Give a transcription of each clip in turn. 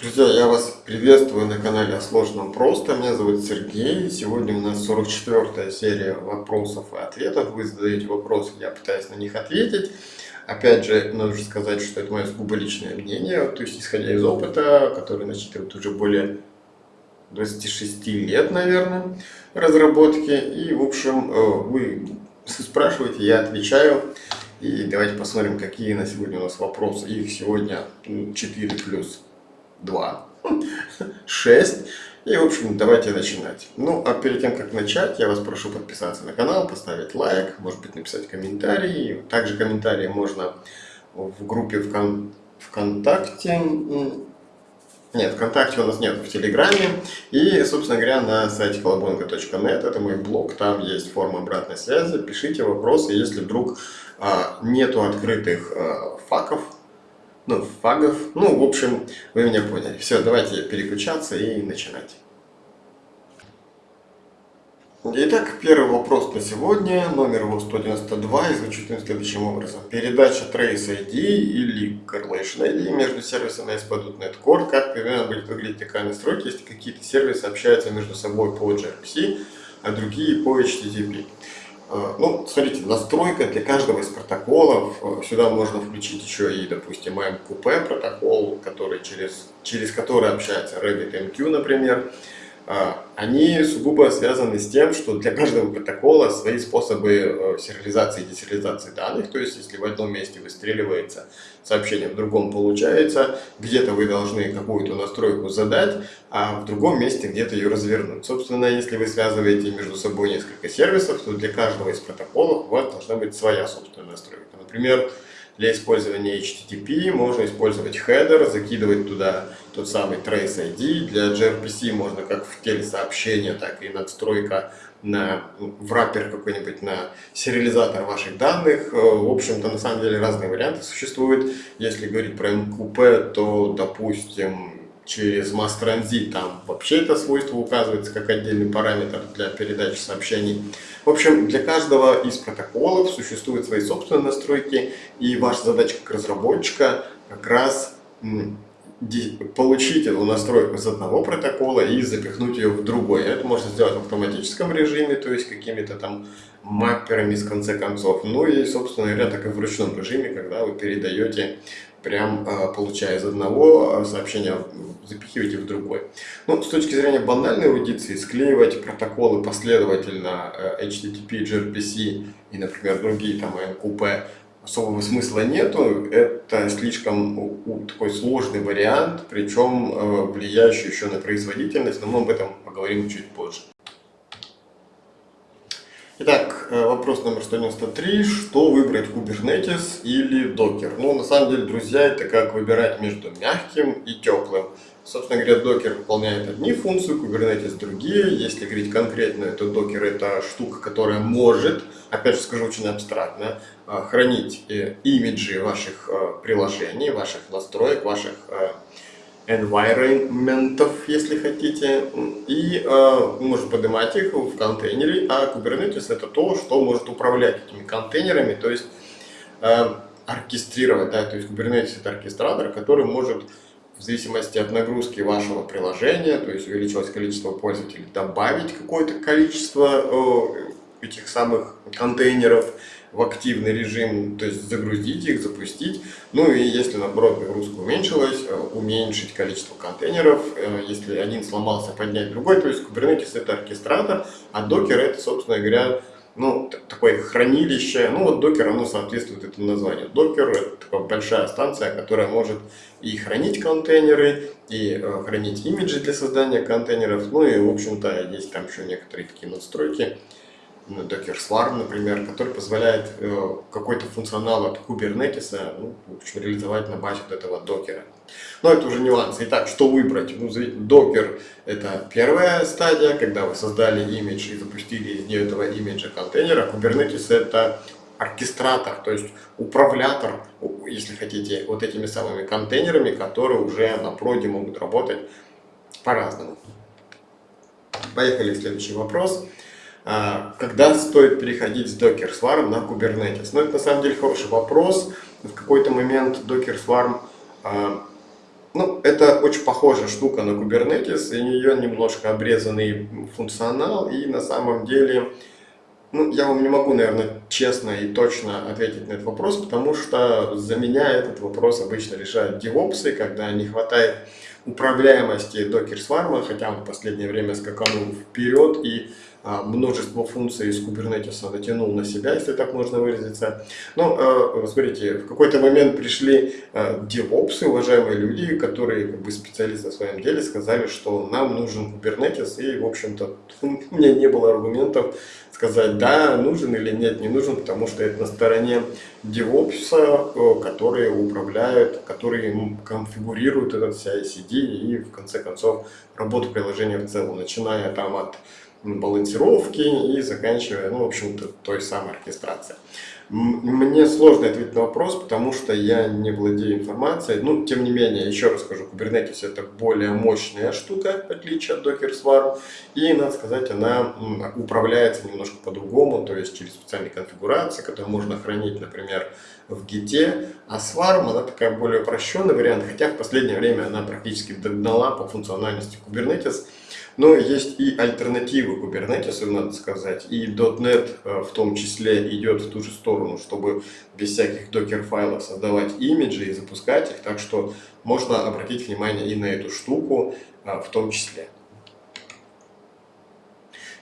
Друзья, я вас приветствую на канале о сложном просто. Меня зовут Сергей. Сегодня у нас 44 серия вопросов и ответов. Вы задаете вопросы, я пытаюсь на них ответить. Опять же, нужно сказать, что это мое сугубо личное мнение, то есть исходя из опыта, который насчитывает уже более 26 лет, наверное, разработки. И, в общем, э, вы спрашиваете, я отвечаю. И давайте посмотрим, какие на сегодня у нас вопросы. Их сегодня 4 плюс 2, 6. И, в общем, давайте начинать. Ну, а перед тем, как начать, я вас прошу подписаться на канал, поставить лайк, может быть, написать комментарий. Также комментарии можно в группе ВКон... ВКонтакте. Нет, ВКонтакте у нас нет, в Телеграме. И, собственно говоря, на сайте колобонга.нет, это мой блог, там есть форма обратной связи. Пишите вопросы, если вдруг а, нету открытых а, факов, ну, фагов. Ну, в общем, вы меня поняли. Все, давайте переключаться и начинать. Итак, первый вопрос на сегодня, номер его 192, и звучит он следующим образом. Передача Trace ID или Correlation ID между сервисами ASP.NET Core, как примерно будет выглядеть такая настройка, если какие-то сервисы общаются между собой по gRPC, а другие по HTTP. Э, ну, смотрите, настройка для каждого из протоколов. Э, сюда можно включить еще и, допустим, MQP протокол, который через, через который общается RabbitMQ, например. А, они сугубо связаны с тем, что для каждого протокола свои способы э, сериализации и десериализации данных. То есть, если в одном месте выстреливается сообщение, в другом получается, где-то вы должны какую-то настройку задать, а в другом месте где-то ее развернуть. Собственно, если вы связываете между собой несколько сервисов, то для каждого из протоколов у вас должна быть своя собственная настройка. Например, для использования HTTP можно использовать хедер, закидывать туда тот самый Trace ID. Для gRPC можно как в теле сообщения, так и надстройка на в раппер какой-нибудь на сериализатор ваших данных. Э, в общем-то, на самом деле разные варианты существуют. Если говорить про MQP, то, допустим, через Transit, там вообще это свойство указывается как отдельный параметр для передачи сообщений. В общем, для каждого из протоколов существуют свои собственные настройки, и ваша задача как разработчика как раз получить эту настройку с одного протокола и запихнуть ее в другой. Это можно сделать в автоматическом режиме, то есть какими-то там мапперами с конце концов. Ну и, собственно говоря, так и в ручном режиме, когда вы передаете прям а, получая из одного а, сообщения, запихиваете в другой. Ну, с точки зрения банальной аудиции, склеивать протоколы последовательно э, HTTP, gRPC и, например, другие там MQP особого смысла нету. Это слишком такой сложный вариант, причем э, влияющий еще на производительность, но мы об этом поговорим чуть позже. Итак, э, вопрос номер 193. Что выбрать, Kubernetes или Docker? Ну, на самом деле, друзья, это как выбирать между мягким и теплым. Собственно говоря, Docker выполняет одни функции, Kubernetes другие. Если говорить конкретно, то Docker это штука, которая может, опять же скажу очень абстрактно, э, хранить э, имиджи ваших приложений, ваших настроек, ваших environmentов, если хотите, и э, можно поднимать их в контейнере, а Kubernetes это то, что может управлять этими контейнерами, то есть э, оркестрировать, да, то есть Kubernetes это оркестратор, который может в зависимости от нагрузки вашего приложения, то есть увеличилось количество пользователей, добавить какое-то количество э, этих самых контейнеров, в активный режим, то есть загрузить их, запустить. Ну и если наоборот нагрузка уменьшилась, э, уменьшить количество контейнеров. Э, если один сломался, поднять другой. То есть Kubernetes это оркестратор, а Docker это, собственно говоря, ну, такое хранилище. Ну, вот Docker, оно соответствует этому названию. Docker – это такая большая станция, которая может и хранить контейнеры, и э, хранить имиджи для создания контейнеров. Ну и, в общем-то, есть там еще некоторые такие настройки, ну, Docker Swarm, например, который позволяет э, какой-то функционал от Kubernetes ну, реализовать на базе вот этого докера. Но это уже нюансы. Итак, что выбрать? Ну, Docker – это первая стадия, когда вы создали имидж и запустили из нее этого имиджа контейнера. Kubernetes – это оркестратор, то есть управлятор, если хотите, вот этими самыми контейнерами, которые уже на проде могут работать по-разному. Поехали в следующий вопрос. А, когда стоит переходить с Docker Swarm на Kubernetes? Ну, это на самом деле хороший вопрос. В какой-то момент Docker Swarm а, ну, это очень похожая штука на Kubernetes, и у нее немножко обрезанный функционал, и на самом деле, ну, я вам не могу, наверное, честно и точно ответить на этот вопрос, потому что за меня этот вопрос обычно решают девопсы, когда не хватает управляемости Docker Swarm, хотя он в последнее время скаканул вперед и множество функций из Kubernetes натянул на себя, если так можно выразиться. Но, э, смотрите, в какой-то момент пришли DevOps, уважаемые люди, которые как бы специалисты в своем деле, сказали, что нам нужен Kubernetes, и, в общем-то, у меня не было аргументов сказать, да, нужен или нет, не нужен, потому что это на стороне DevOps, которые управляют, которые конфигурируют этот CI-CD и, в конце концов, работу приложения в целом, начиная там от балансировки и заканчивая, ну, в общем-то, той самой оркестрацией. Мне сложно ответить на вопрос, потому что я не владею информацией. Ну, тем не менее, еще раз скажу, Kubernetes это более мощная штука, в отличие от Docker Swarm. И, надо сказать, она управляется немножко по-другому, то есть через специальные конфигурации, которые можно хранить, например, в Git. А Swarm, она такая более упрощенный вариант, хотя в последнее время она практически догнала по функциональности Kubernetes. Но есть и альтернативы Kubernetes, надо сказать, и .NET э, в том числе идет в ту же сторону, чтобы без всяких докер-файлов создавать имиджи и запускать их, так что можно обратить внимание и на эту штуку э, в том числе.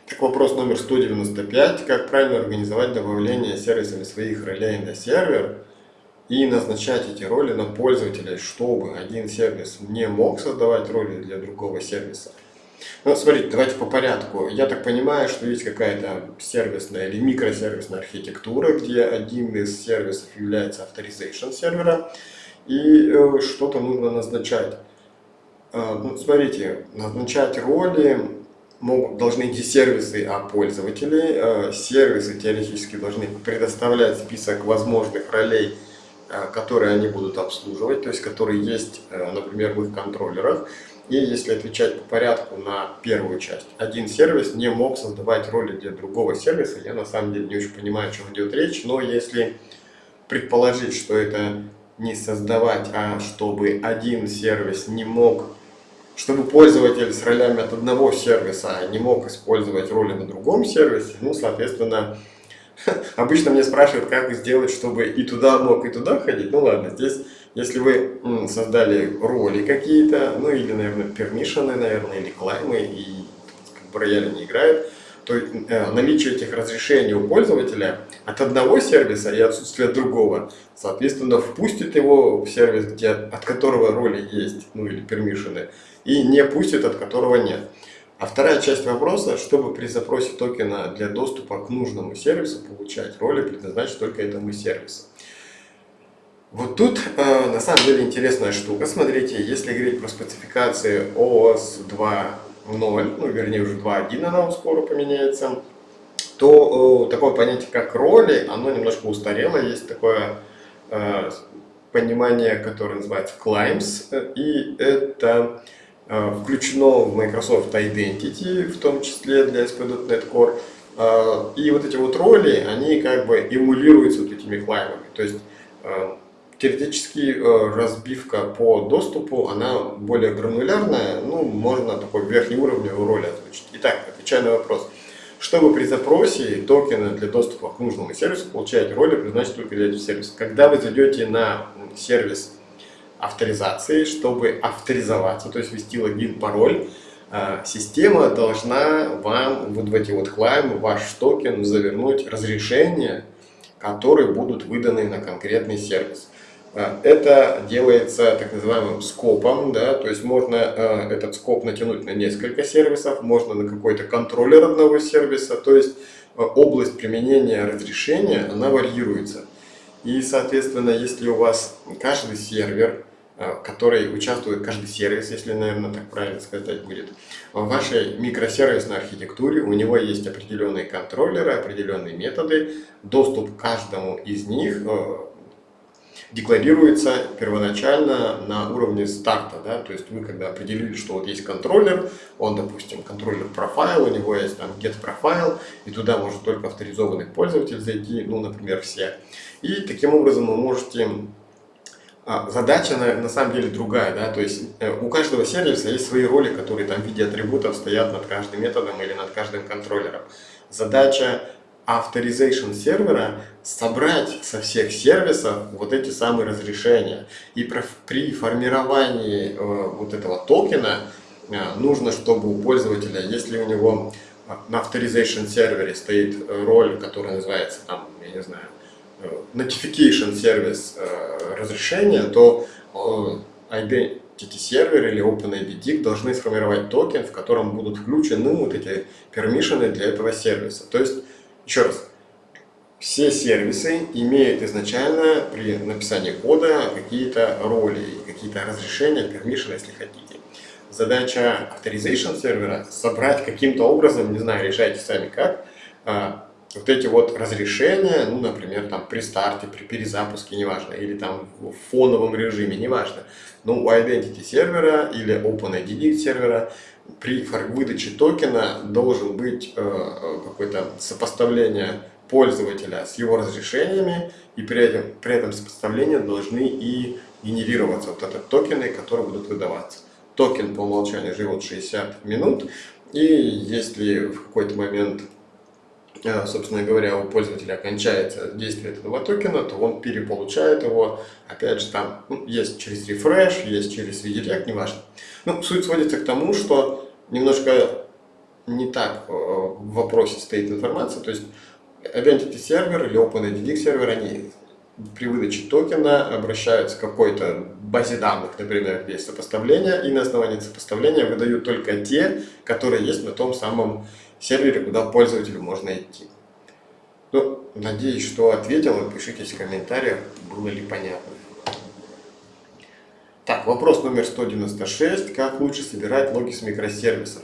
Так, вопрос номер 195. Как правильно организовать добавление сервисами своих ролей на сервер и назначать эти роли на пользователей, чтобы один сервис не мог создавать роли для другого сервиса? Ну, смотрите, давайте по порядку. Я так понимаю, что есть какая-то сервисная или микросервисная архитектура, где один из сервисов является authorization сервера, и э, что-то нужно назначать. Э, ну, смотрите, назначать роли могут, должны идти сервисы а пользователей. Э, сервисы теоретически должны предоставлять список возможных ролей, которые они будут обслуживать, то есть которые есть, э, например, в их контроллерах. И если отвечать по порядку на первую часть, один сервис не мог создавать роли для другого сервиса. Я на самом деле не очень понимаю, о чем идет речь, но если предположить, что это не создавать, а чтобы один сервис не мог, чтобы пользователь с ролями от одного сервиса не мог использовать роли на другом сервисе, ну, соответственно, обычно мне спрашивают, как сделать, чтобы и туда мог, и туда ходить. Ну ладно, здесь если вы создали роли какие-то, ну или, наверное, пермишины, наверное, или клаймы, и как бы рояли не играют, то э, наличие этих разрешений у пользователя от одного сервиса и отсутствие другого, соответственно, впустит его в сервис, где, от которого роли есть, ну или пермишины, и не пустит, от которого нет. А вторая часть вопроса, чтобы при запросе токена для доступа к нужному сервису получать роли, предназначить только этому сервису. Вот тут э, на самом деле интересная штука. Смотрите, если говорить про спецификации OS 2.0, ну вернее уже 2.1 она скоро поменяется, то э, такое понятие как роли, оно немножко устарело. Есть такое э, понимание, которое называется climbs, и это э, включено в Microsoft Identity, в том числе для ASP.NET Core. Э, и вот эти вот роли, они как бы эмулируются вот этими клаймами. То есть э, Теоретически э, разбивка по доступу, она более гранулярная, ну, можно такой верхнеуровневую роль озвучить. Итак, отвечая на вопрос. Чтобы при запросе токены для доступа к нужному сервису получать роли, предназначены только для этого сервиса. Когда вы зайдете на сервис авторизации, чтобы авторизоваться, то есть ввести логин, пароль, э, система должна вам вот в эти вот клаймы, ваш токен завернуть разрешения, которые будут выданы на конкретный сервис. А, это делается так называемым скопом, да, то есть можно э, этот скоп натянуть на несколько сервисов, можно на какой-то контроллер одного сервиса, то есть э, область применения разрешения, она варьируется. И, соответственно, если у вас каждый сервер, э, который участвует, каждый сервис, если, наверное, так правильно сказать будет, в вашей микросервисной архитектуре у него есть определенные контроллеры, определенные методы, доступ к каждому из них декларируется первоначально на уровне старта. Да? То есть вы когда определили, что вот есть контроллер, он, допустим, контроллер профайл, у него есть там get профайл, и туда может только авторизованный пользователь зайти, ну, например, все. И таким образом вы можете задача на, на самом деле другая, да, то есть э, у каждого сервиса есть свои роли, которые там в виде атрибутов стоят над каждым методом или над каждым контроллером. Задача authorization сервера собрать со всех сервисов вот эти самые разрешения. И при формировании э, вот этого токена э, нужно, чтобы у пользователя, если у него на authorization сервере стоит роль, которая называется там, я не знаю, notification сервис э, разрешения, то э, Identity сервер или OpenID должны сформировать токен, в котором будут включены вот эти пермишины для этого сервиса. То есть, еще раз, все сервисы имеют изначально при написании кода какие-то роли, какие-то разрешения, permission, если хотите. Задача authorization сервера собрать каким-то образом, не знаю, решайте сами как, а, вот эти вот разрешения, ну, например, там при старте, при перезапуске, неважно, или там в фоновом режиме, неважно, но у Identity сервера или OpenID сервера при выдаче токена должен быть э, э, какое-то сопоставление пользователя с его разрешениями, и при этом, при этом сопоставлении должны и генерироваться вот этот токены, которые будут выдаваться. Токен по умолчанию живет 60 минут, и если в какой-то момент собственно говоря, у пользователя кончается действие этого токена, то он переполучает его, опять же, там ну, есть через рефреш, есть через redirect, неважно. Ну, суть сводится к тому, что немножко не так э, в вопросе стоит информация, то есть Identity сервер или OpenID сервер, они при выдаче токена обращаются к какой-то базе данных, например, есть сопоставление, и на основании сопоставления выдают только те, которые есть на том самом сервере, куда пользователю можно идти. Ну, надеюсь, что ответил. Пишите в комментариях, было ли понятно. Так, вопрос номер 196. Как лучше собирать логи с микросервисов?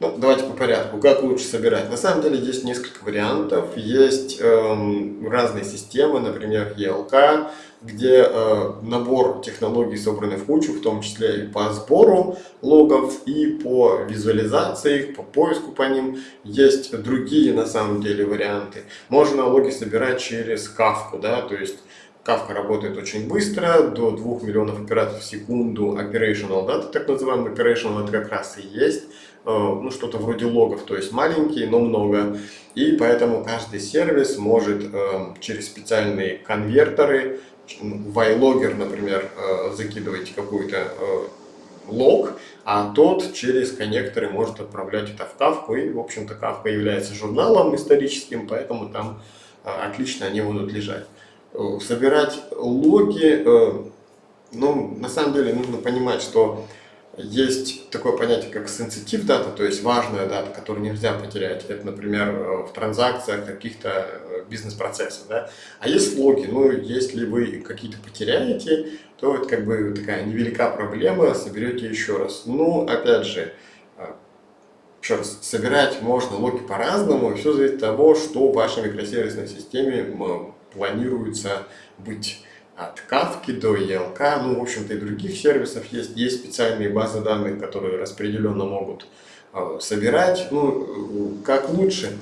Ну, давайте по порядку. Как лучше собирать? На самом деле есть несколько вариантов. Есть эм, разные системы, например, ELK, где э, набор технологий собраны в кучу, в том числе и по сбору логов, и по визуализации их, по поиску по ним. Есть другие, на самом деле, варианты. Можно логи собирать через Kafka, да, то есть Kafka работает очень быстро, до 2 миллионов операций в секунду operational data, так называемый operational, это как раз и есть ну, что-то вроде логов, то есть маленькие, но много. И поэтому каждый сервис может э, через специальные конвертеры, в iLogger, например, э, закидывать какой-то лог, а тот через коннекторы может отправлять это в Kafka. И, в общем-то, Kafka является журналом историческим, поэтому там отлично они будут лежать. Собирать логи, ну, на самом деле нужно понимать, что есть такое понятие, как sensitive data, то есть важная дата, которую нельзя потерять. Это, например, э, в транзакциях каких-то э, бизнес-процессов. Да? А есть логи, ну, если вы какие-то потеряете, то это как бы такая невелика проблема, соберете еще раз. Ну, опять же, э, еще раз, собирать можно логи по-разному, все зависит от того, что в вашей микросервисной системе планируется быть от Kafka до ELK, ну, в общем-то, и других сервисов есть. Есть специальные базы данных, которые распределенно могут э, собирать. Ну, как лучше.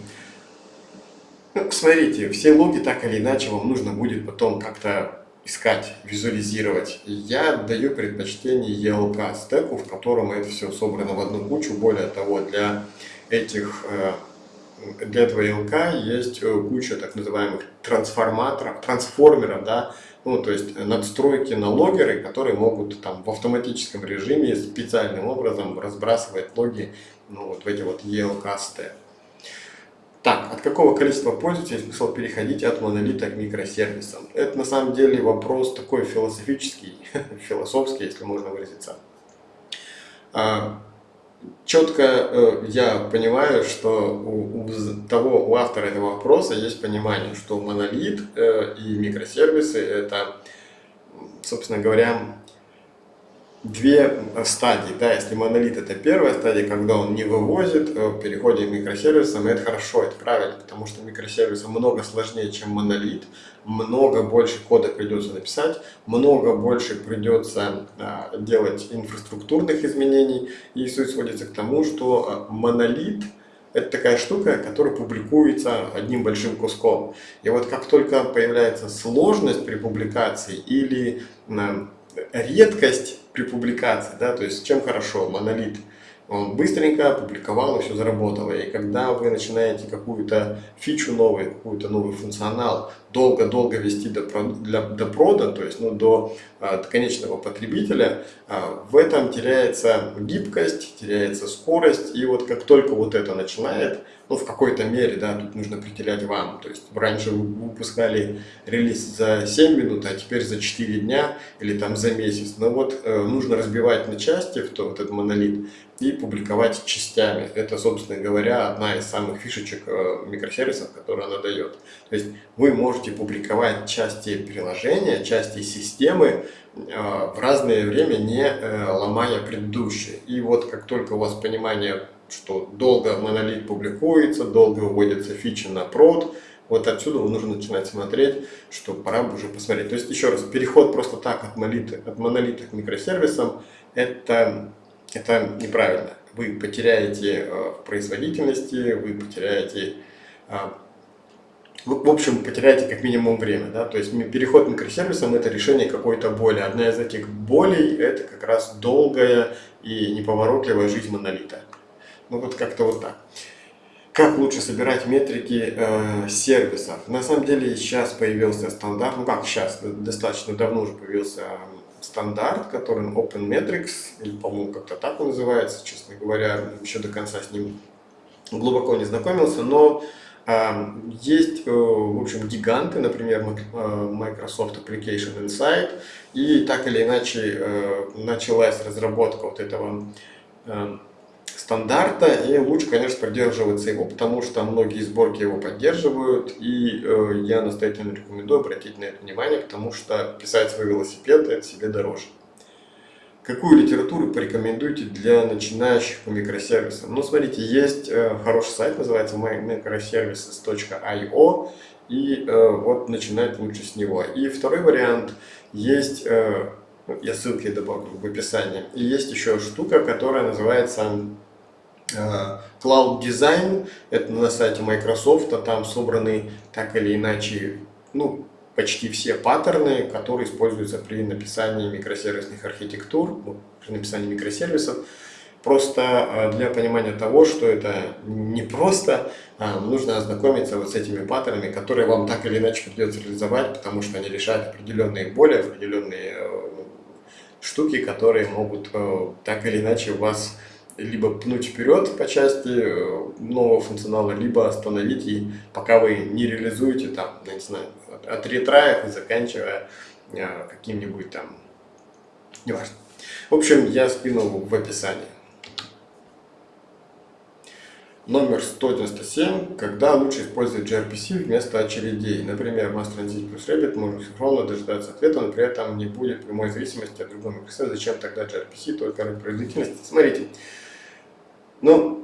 Ну, смотрите, все логи так или иначе вам нужно будет потом как-то искать, визуализировать. Я даю предпочтение ELK стеку, в котором это все собрано в одну кучу. Более того, для этих э, для этого ELK есть э, куча так называемых трансформаторов, трансформеров, да, ну, то есть надстройки на логеры, которые могут там в автоматическом режиме специальным образом разбрасывать логи ну, вот в эти вот ELK-сты. Так, от какого количества пользователей смысл переходить от монолита к микросервисам? Это на самом деле вопрос такой философический, философский, если можно выразиться. Четко э, я понимаю, что у, у того, у автора этого вопроса есть понимание, что монолит э, и микросервисы это, собственно говоря, две стадии. Да, если монолит это первая стадия, когда он не вывозит, э, переходим к микросервисам, это хорошо, это правильно, потому что микросервисы много сложнее, чем монолит, много больше кода придется написать, много больше придется а, делать инфраструктурных изменений, и суть сводится к тому, что а, монолит это такая штука, которая публикуется одним большим куском. И вот как только появляется сложность при публикации или редкость при публикации, да, то есть чем хорошо монолит – он быстренько опубликовал и все заработало. И когда вы начинаете какую-то фичу новую, какую-то новый функционал долго-долго вести до, для, до прода, то есть ну, до, а, до конечного потребителя, а, в этом теряется гибкость, теряется скорость. И вот как только вот это начинает, ну в какой-то мере, да, тут нужно определять вам. То есть раньше вы выпускали релиз за 7 минут, а теперь за 4 дня или там за месяц. Но вот э, нужно разбивать на части в то, вот этот монолит и публиковать частями. Это, собственно говоря, одна из самых фишечек э, микросервисов, которые она дает. То есть вы можете публиковать части приложения, части системы э, в разное время, не э, ломая предыдущие. И вот как только у вас понимание, что долго монолит публикуется, долго выводятся фичи на прод, вот отсюда нужно начинать смотреть, что пора бы уже посмотреть. То есть, еще раз, переход просто так от монолита, от монолита к микросервисам, это это неправильно. Вы потеряете э, производительности, вы потеряете, э, в общем, потеряете как минимум время. Да? То есть переход к микросервисам – это решение какой-то боли. Одна из этих болей – это как раз долгая и неповоротливая жизнь монолита. Ну вот как-то вот так. Как лучше собирать метрики э, сервисов? На самом деле сейчас появился стандарт, ну как сейчас, достаточно давно уже появился стандарт, который OpenMetrics, или, по-моему, как-то так он называется, честно говоря, еще до конца с ним глубоко не знакомился, но э, есть, э, в общем, гиганты, например, э, Microsoft Application Insight, и так или иначе э, началась разработка вот этого э, стандарта, и лучше, конечно, придерживаться его, потому что многие сборки его поддерживают, и э, я настоятельно рекомендую обратить на это внимание, потому что писать свой велосипед – это себе дороже. Какую литературу порекомендуете для начинающих по микросервисам? Ну, смотрите, есть э, хороший сайт, называется microservices.io, и э, вот начинать лучше с него. И второй вариант, есть, э, я ссылки добавлю в описании, и есть еще штука, которая называется Cloud Design, это на сайте Microsoft, а там собраны так или иначе, ну, почти все паттерны, которые используются при написании микросервисных архитектур, ну, при написании микросервисов. Просто э, для понимания того, что это не просто, а нужно ознакомиться вот с этими паттернами, которые вам так или иначе придется реализовать, потому что они решают определенные боли, определенные э, штуки, которые могут так или иначе вас либо пнуть вперед по части э, нового функционала, либо остановить, и пока вы не реализуете там, не знаю, от ретраев и заканчивая э, каким-нибудь там, неважно. В общем, я скинул в описании. Номер 197. Когда лучше использовать gRPC вместо очередей? Например, Mass Transit плюс Rabbit может синхронно дожидаться ответа, но при этом не будет прямой зависимости от другого микросервиса. Зачем тогда gRPC только ради производительности? Смотрите, ну,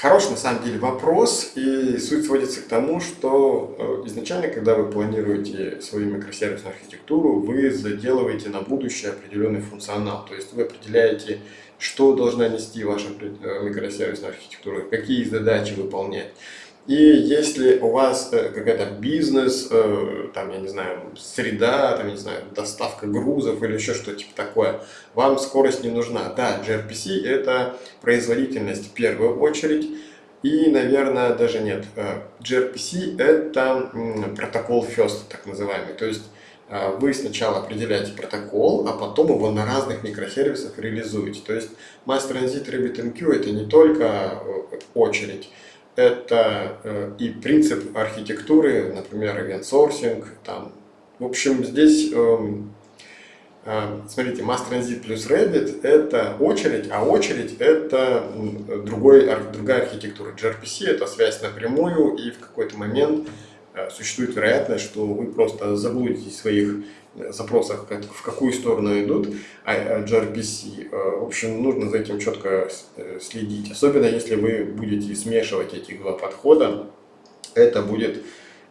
хороший на самом деле вопрос, и суть сводится к тому, что э, изначально, когда вы планируете свою микросервисную архитектуру, вы заделываете на будущее определенный функционал, то есть вы определяете, что должна нести ваша э, микросервисная архитектура, какие задачи выполнять. И если у вас э, какая-то бизнес, э, там, я не знаю, среда, там, я не знаю, доставка грузов или еще что-то типа такое, вам скорость не нужна. Да, gRPC это производительность в первую очередь, и, наверное, даже нет. Э, gRPC это протокол first, так называемый. То есть вы сначала определяете протокол, а потом его на разных микросервисах реализуете. То есть Mass Transit RabbitMQ это не только очередь, это э, и принцип архитектуры, например, event там. В общем, здесь, эм, э, смотрите, Mass Transit плюс Rabbit это очередь, а очередь это другой, другая архитектура. gRPC это связь напрямую, и в какой-то момент существует вероятность, что вы просто заблудитесь в своих запросах, в какую сторону идут а, gRPC. Э, в общем, нужно за этим четко э, следить. Особенно если вы будете смешивать эти два подхода, это будет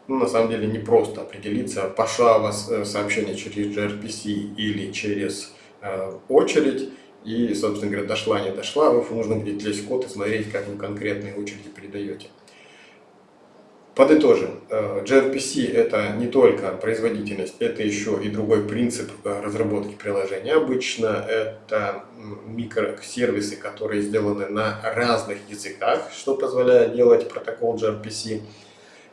ну, на самом деле не просто определиться, пошло у вас э, сообщение через gRPC или через очередь. и, собственно говоря, дошла, не дошла, вам нужно будет лезть код и смотреть, как вы конкретные очереди передаете. Подытожим, э, gRPC это не только производительность, это еще и другой принцип э, разработки приложения. Обычно это микросервисы, которые сделаны на разных языках, что позволяет делать протокол gRPC,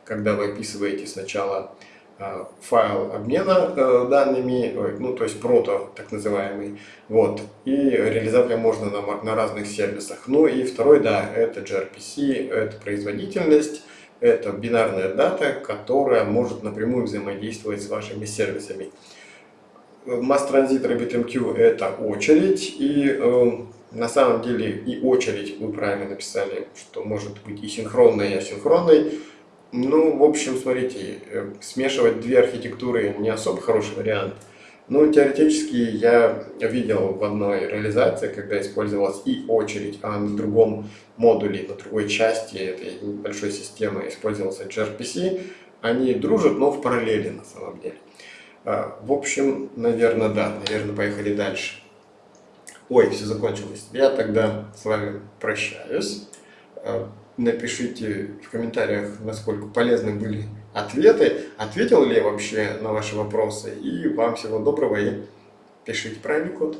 когда вы описываете сначала э, файл обмена данными, ну то есть прото так называемый, вот, и реализовать можно на, на разных сервисах. Ну и второй, да, это gRPC, это производительность, это бинарная дата, которая может напрямую взаимодействовать с вашими сервисами. Mass Transit RabbitMQ это очередь, и э, на самом деле и очередь, вы правильно написали, что может быть и синхронной, и асинхронной. Ну, в общем, смотрите, э, смешивать две архитектуры не особо хороший вариант. Но теоретически я видел в одной реализации, когда использовалась и очередь, а на другом модуле, на другой части этой большой системы использовался gRPC, они дружат, но в параллели на самом деле. А, в общем, наверное, да, наверное, поехали дальше. Ой, все закончилось. Я тогда с вами прощаюсь. А, напишите в комментариях, насколько полезны были ответы, ответил ли я вообще на ваши вопросы. И вам всего доброго и пишите правильный код.